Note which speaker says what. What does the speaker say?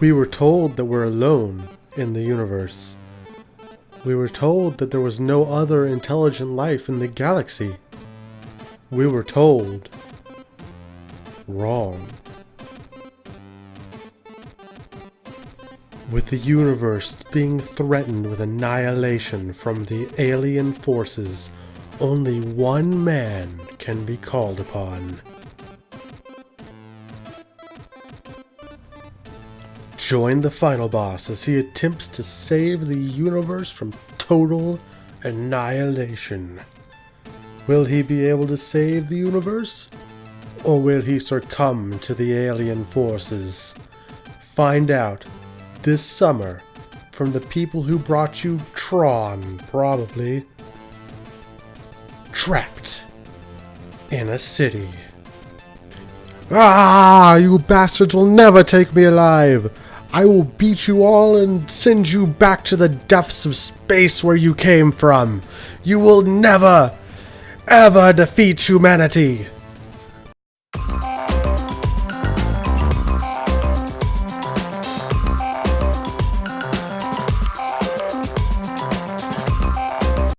Speaker 1: We were told that we're alone in the universe. We were told that there was no other intelligent life in the galaxy. We were told wrong. With the universe being threatened with annihilation from the alien forces, only one man can be called upon. Join the final boss as he attempts to save the universe from total annihilation. Will he be able to save the universe? Or will he succumb to the alien forces? Find out this summer from the people who brought you Tron, probably. Trapped in a city. Ah, you bastards will never take me alive! I will beat you all and send you back to the depths of space where you came from. You will never, ever defeat humanity.